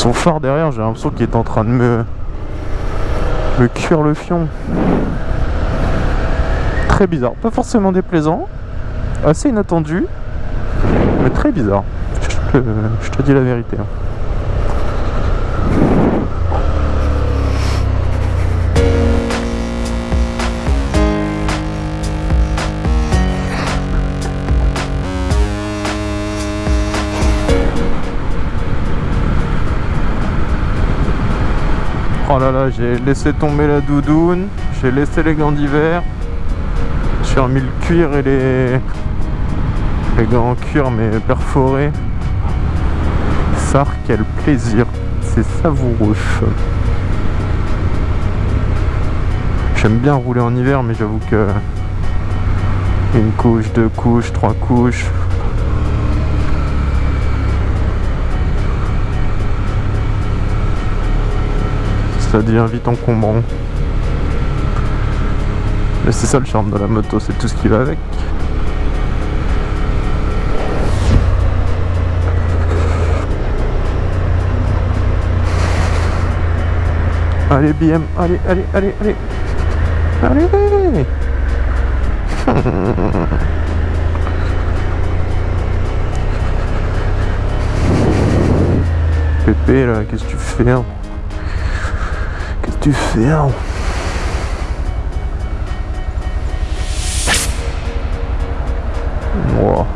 Son phare derrière, j'ai l'impression qu'il est en train de me... me cuire le fion. Très bizarre. Pas forcément déplaisant. Assez inattendu. Mais très bizarre. Je te, je te dis la vérité. Oh là là, j'ai laissé tomber la doudoune, j'ai laissé les gants d'hiver, j'ai remis le cuir et les, les gants en cuir mais perforés. Ça, quel plaisir, c'est savoureux. J'aime bien rouler en hiver, mais j'avoue que une couche, deux couches, trois couches, ça devient vite encombrant. Mais c'est ça le charme de la moto, c'est tout ce qui va avec. Allez BM, allez, allez, allez, allez Allez Pépé là, qu'est-ce que tu fais hein? Tu fais hein Wow.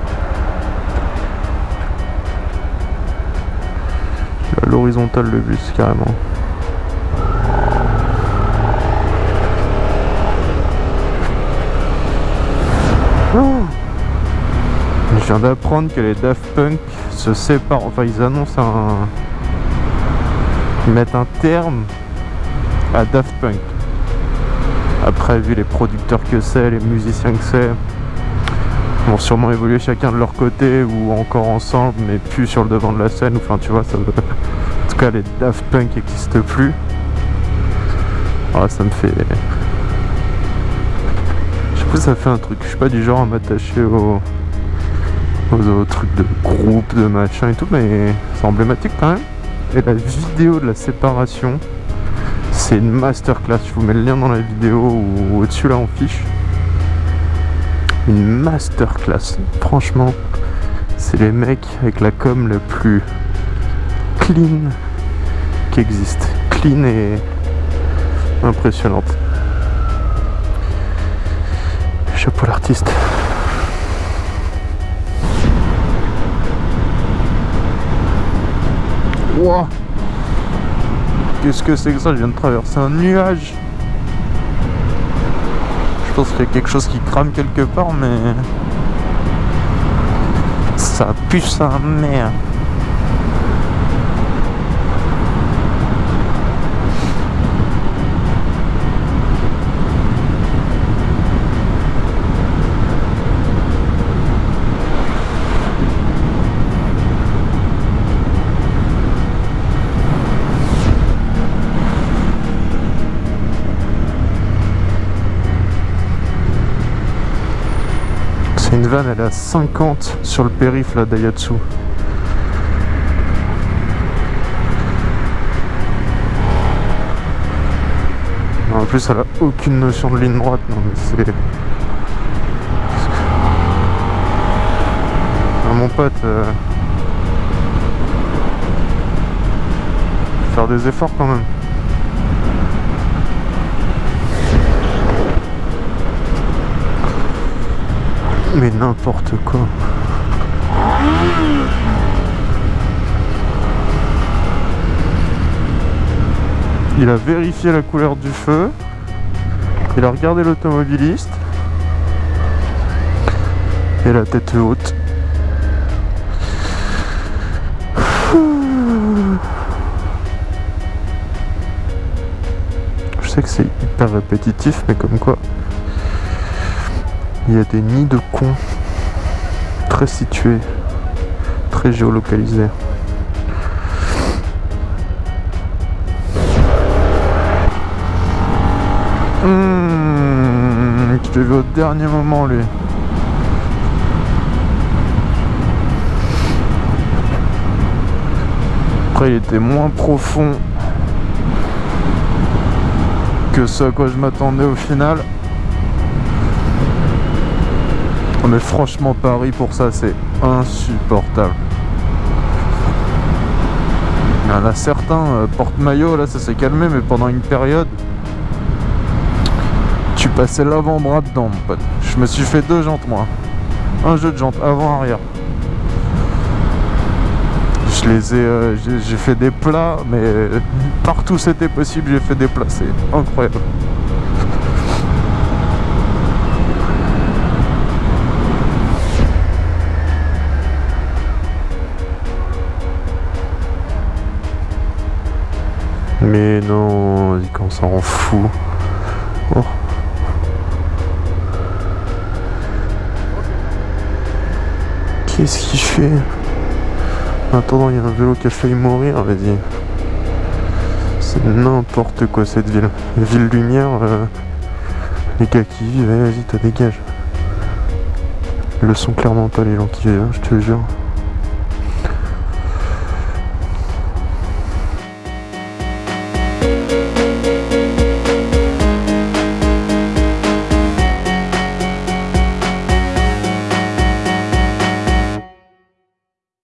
À l'horizontale le bus carrément. Je viens d'apprendre que les Daft Punk se séparent, enfin ils annoncent un... Ils mettent un terme à Daft Punk. Après, vu les producteurs que c'est, les musiciens que c'est, vont sûrement évoluer chacun de leur côté ou encore ensemble, mais plus sur le devant de la scène. Enfin, tu vois, ça veut... En tout cas, les Daft Punk n'existent plus. Ça me fait... Je sais pas, ça fait un truc. Je suis pas du genre à m'attacher aux... aux autres trucs de groupe, de machin et tout, mais c'est emblématique quand même. Et la vidéo de la séparation, c'est une masterclass. Je vous mets le lien dans la vidéo ou au-dessus là en fiche. Une masterclass. Franchement, c'est les mecs avec la com le plus clean qui existe. Clean et impressionnante. Chapeau l'artiste. Wow. Qu'est-ce que c'est que ça? Je viens de traverser un nuage. Je pense qu'il y a quelque chose qui crame quelque part, mais... Ça pue sa mère. Une vanne, elle est à 50 sur le périph' là d'Ayatsu. En plus, elle a aucune notion de ligne droite. Non, mais c'est. Ah, mon pote. euh, Faire des efforts quand même. Mais n'importe quoi. Il a vérifié la couleur du feu. Il a regardé l'automobiliste. Et la tête haute. Je sais que c'est hyper répétitif, mais comme quoi. Il y a des nids de cons très situés, très géolocalisés. Mmh, je l'ai vu au dernier moment lui. Après, il était moins profond que ce à quoi je m'attendais au final. Mais franchement, Paris pour ça, c'est insupportable. Il y en a certains, euh, porte-maillot, là ça s'est calmé, mais pendant une période, tu passais l'avant-bras dedans, mon pote. Je me suis fait deux jantes, moi. Un jeu de jantes, avant-arrière. Je les ai, euh, j'ai fait des plats, mais partout c'était possible, j'ai fait des plats, c'est incroyable. Mais non, qu'on s'en fout. Oh. Qu'est-ce qu'il fait? Attends, il y a un vélo qui a failli mourir, vas-y. C'est n'importe quoi cette ville. Ville lumière, euh, les gars qui vivent, vas-y, t'as dégage. Le sont clairement pas les gens qui vivent, hein, je te jure.